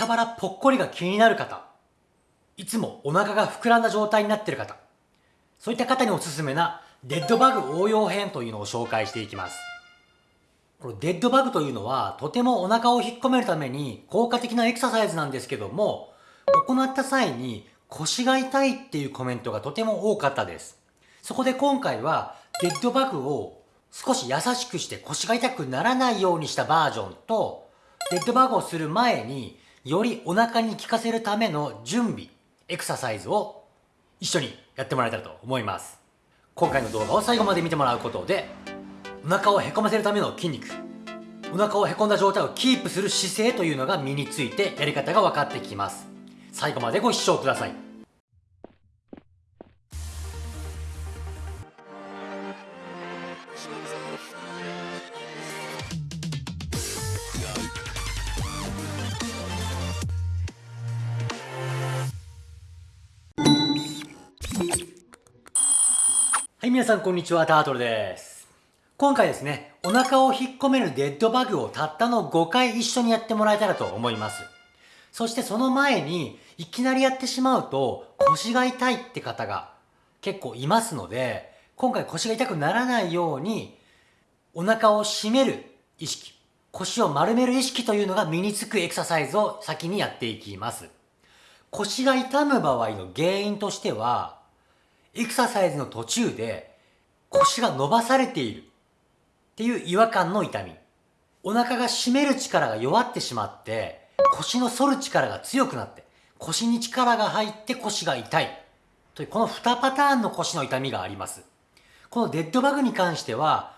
下腹ぽっこりが気になる方、いつもお腹が膨らんだ状態になっている方、そういった方におすすめなデッドバグ応用編というのを紹介していきます。このデッドバグというのはとてもお腹を引っ込めるために効果的なエクササイズなんですけども、行った際に腰が痛いっていうコメントがとても多かったです。そこで今回はデッドバグを少し優しくして腰が痛くならないようにしたバージョンと、デッドバグをする前によりお腹に効かせるための準備、エクササイズを一緒にやってもらえたらと思います。今回の動画を最後まで見てもらうことで、お腹をへこませるための筋肉、お腹をへこんだ状態をキープする姿勢というのが身についてやり方が分かってきます。最後までご視聴ください。皆さんこんにちは、タートルです。今回ですね、お腹を引っ込めるデッドバグをたったの5回一緒にやってもらえたらと思います。そしてその前に、いきなりやってしまうと腰が痛いって方が結構いますので、今回腰が痛くならないように、お腹を締める意識、腰を丸める意識というのが身につくエクササイズを先にやっていきます。腰が痛む場合の原因としては、エクササイズの途中で腰が伸ばされているっていう違和感の痛み。お腹が締める力が弱ってしまって腰の反る力が強くなって腰に力が入って腰が痛いというこの2パターンの腰の痛みがあります。このデッドバグに関しては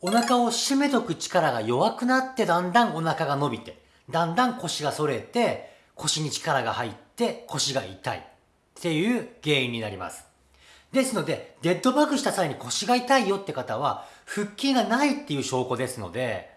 お腹を締めとく力が弱くなってだんだんお腹が伸びてだんだん腰が反れて腰に力が入って腰が痛いっていう原因になります。ですので、デッドバグした際に腰が痛いよって方は、腹筋がないっていう証拠ですので、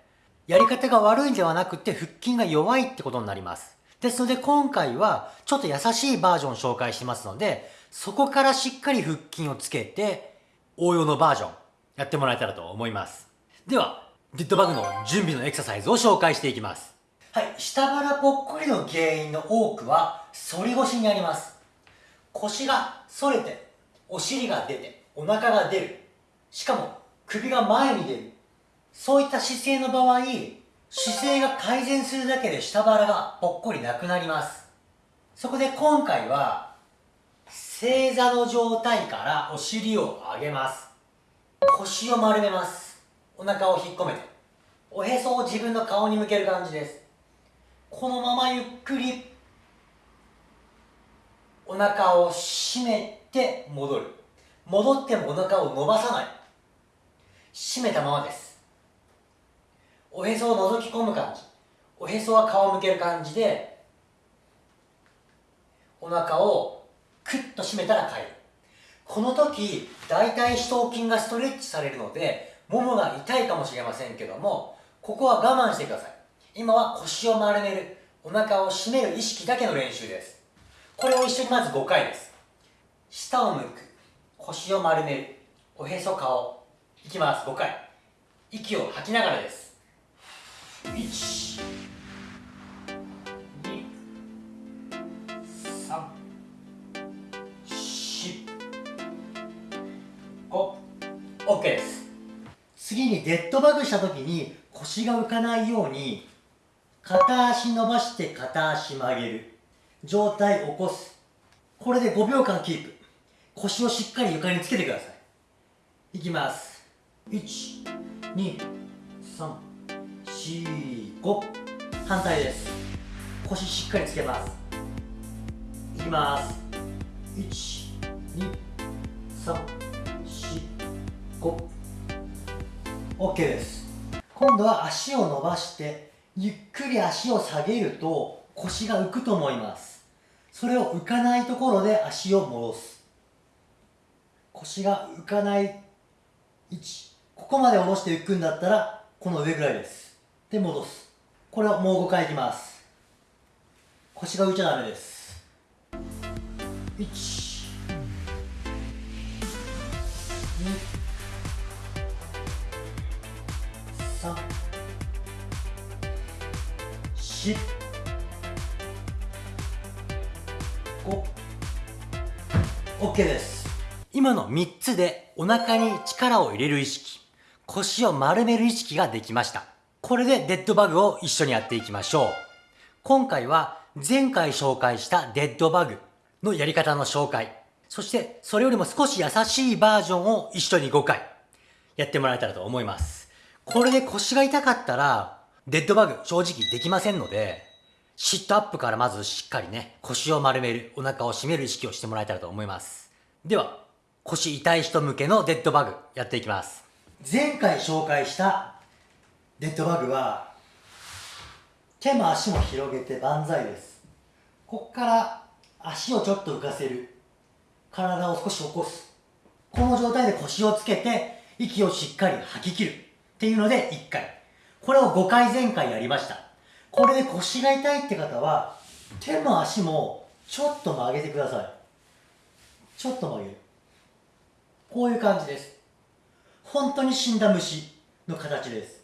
やり方が悪いんではなくて腹筋が弱いってことになります。ですので今回はちょっと優しいバージョンを紹介しますので、そこからしっかり腹筋をつけて応用のバージョンやってもらえたらと思います。では、デッドバグの準備のエクササイズを紹介していきます。はい、下腹ぽっこりの原因の多くは反り腰にあります。腰が反れてお尻が出てお腹が出る。しかも首が前に出る。そういった姿勢の場合姿勢が改善するだけで下腹がぽっこりなくなります。そこで今回は正座の状態からお尻を上げます。腰を丸めます。お腹を引っ込めて。おへそを自分の顔に向ける感じです。このままゆっくりお腹を締めって戻る。戻ってもお腹を伸ばさない。締めたままです。おへそを覗き込む感じ。おへそは顔を向ける感じでお腹をクッと締めたら帰る。この時大腿四頭筋がストレッチされるのでももが痛いかもしれませんけどもここは我慢してください。今は腰を丸める。お腹を締める意識だけの練習です。これを一緒にまず5回です。下を向く。腰を丸める。おへそ顔。いきます。5回。息を吐きながらです。1 2 3 4 5 OK です。次にデッドバグした時に腰が浮かないように片足伸ばして片足曲げる。状態起こす。これで5秒間キープ。腰をしっかり床につけてください。いきます。12345反対です。腰しっかりつけます。いきます。12345 OK です。今度は足を伸ばしてゆっくり足を下げると腰が浮くと思います。それを浮かないところで足を戻す。腰が浮かない位置ここまで下ろして浮くんだったらこの上ぐらいです。で戻す。これをもう5回いきます。腰が浮いちゃダメです。1 2 3 4 OK です。今の3つでお腹に力を入れる意識。腰を丸める意識ができました。これでデッドバグを一緒にやっていきましょう。今回は前回紹介したデッドバグのやり方の紹介。そしてそれよりも少し優しいバージョンを一緒に5回。やってもらえたらと思います。これで腰が痛かったらデッドバグ正直できませんのでシットアップからまずしっかりね、腰を丸める、お腹を締める意識をしてもらえたらと思います。では、腰痛い人向けのデッドバグやっていきます。前回紹介したデッドバグは、手も足も広げて万歳です。こっから足をちょっと浮かせる。体を少し起こす。この状態で腰をつけて、息をしっかり吐き切る。っていうので1回。これを5回前回やりました。これで腰が痛いって方は手も足もちょっと曲げてくださいちょっと曲げるこういう感じです。本当に死んだ虫の形です。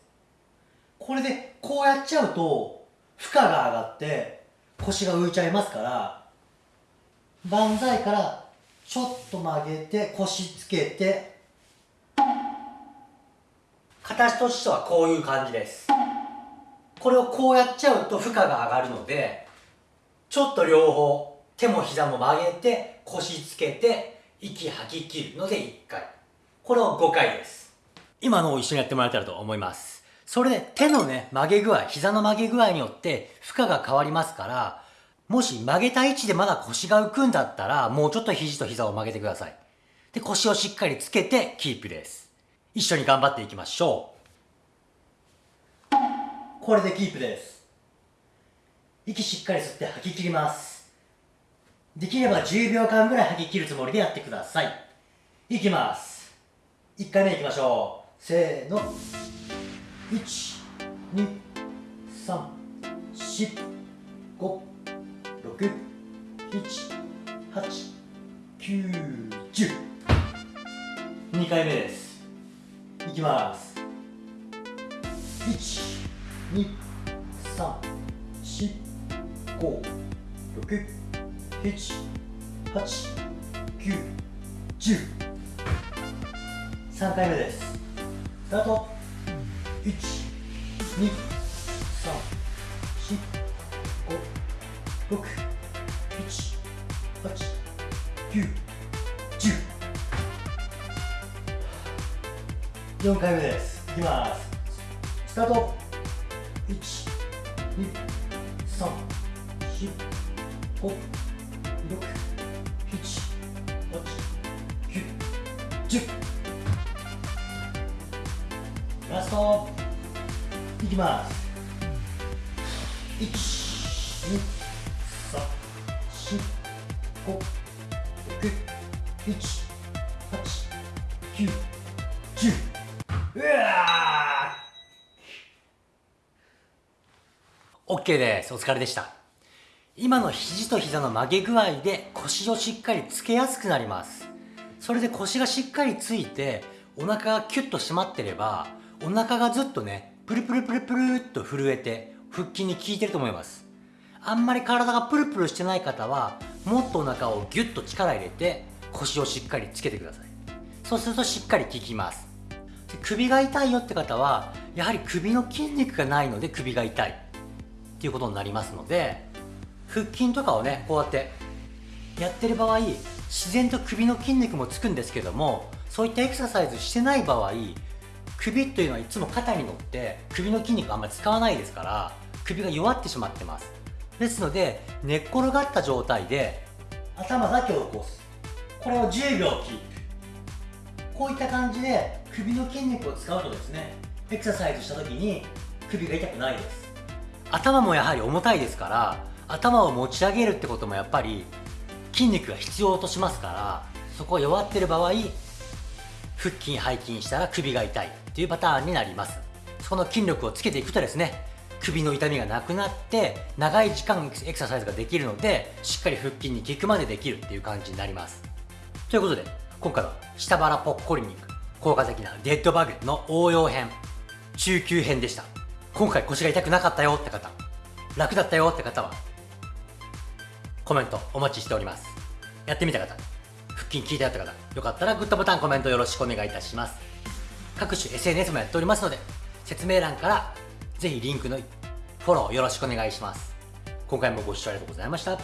これでこうやっちゃうと負荷が上がって腰が浮いちゃいますから万歳からちょっと曲げて腰つけて形としてはこういう感じです。これをこうやっちゃうと負荷が上がるのでちょっと両方手も膝も曲げて腰つけて息吐き切るので1回。これを5回です。今のを一緒にやってもらえたらと思います。それで手のね曲げ具合膝の曲げ具合によって負荷が変わりますからもし曲げた位置でまだ腰が浮くんだったらもうちょっと肘と膝を曲げてください。で腰をしっかりつけてキープです。一緒に頑張っていきましょう。これでキープです。息しっかり吸って吐き切ります。できれば10秒間ぐらい吐き切るつもりでやってください。いきます。1回目いきましょう。せーの。1 2 3 4 5 6 7 8 9 10 2回目です。いきます。1 2、3、4、5、6、7、8、9、10。3回目です。スタート。1、2、3、4、5、6、7、8、9、10。4回目です。いきます。スタート。1、2、3、4、5、6、7、8、9、10ラスト。いきます。1、2、3、4、5、6、7、8、9、10うわ OK です。お疲れでした。今の肘と膝の曲げ具合で腰をしっかりつけやすくなります。それで腰がしっかりついてお腹がキュッと締まってればお腹がずっとね、プルプルプルプルっと震えて腹筋に効いてると思います。あんまり体がプルプルしてない方はもっとお腹をギュッと力入れて腰をしっかりつけてください。そうするとしっかり効きます。首が痛いよって方はやはり首の筋肉がないので首が痛い。っていうことになりますので腹筋とかをねこうやってやってる場合自然と首の筋肉もつくんですけどもそういったエクササイズしてない場合首というのはいつも肩に乗って首の筋肉あんまり使わないですから首が弱ってしまってます。ですので寝っ転がった状態で頭だけを起こす。これを10秒キープ。こういった感じで首の筋肉を使うとですねエクササイズした時に首が痛くないです。頭もやはり重たいですから頭を持ち上げるってこともやっぱり筋肉が必要としますからそこが弱ってる場合腹筋背筋したら首が痛いっていうパターンになります。そこの筋力をつけていくとですね首の痛みがなくなって長い時間エクササイズができるのでしっかり腹筋に効くまでできるっていう感じになります。ということで今回は下腹ぽっこりに効果的なデッドバグの応用編中級編でした。今回腰が痛くなかったよって方楽だったよって方はコメントお待ちしております。やってみた方、腹筋聞いてあった方、よかったらグッドボタン、コメントよろしくお願いいたします。各種 SNS もやっておりますので、説明欄からぜひリンクのフォローよろしくお願いします。今回もご視聴ありがとうございました。